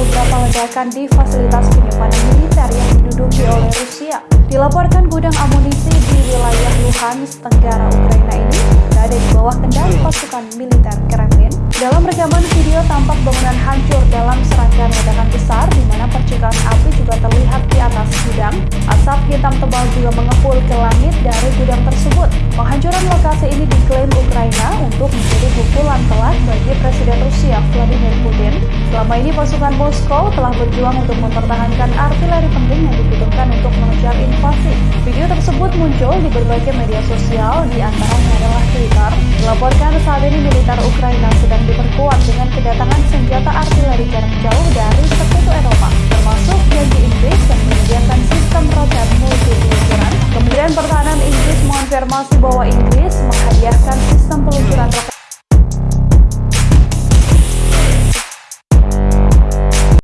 beberapa ledakan di fasilitas penyimpanan militer yang diduduki oleh Rusia. Dilaporkan gudang amunisi di wilayah Luhansk, Tenggara Ukraina ini berada di bawah kendali pasukan militer Kremlin. Dalam rekaman video tampak bangunan hancur dalam serangkaian ledakan besar di mana percikan api juga terlihat di atas gudang. Asap hitam tebal juga mengepul ke langit dari gudang tersebut. Penghancuran lokasi ini diklaim Ukraina untuk pukulan telak bagi Presiden Rusia Vladimir Putin. Selama ini pasukan Moskow telah berjuang untuk mempertahankan artileri penting yang dibutuhkan untuk mengejar invasi. Video tersebut muncul di berbagai media sosial, di antaranya adalah Twitter. Dilaporkan saat ini militer Ukraina sedang diperkuat dengan kedatangan senjata artileri jarak jauh dari sekutu Eropa, termasuk janji Inggris yang menyediakan sistem roket multi peluncuran. Kementerian Pertahanan Inggris mengonfirmasi bahwa Inggris menghadiahkan sistem peluncuran roket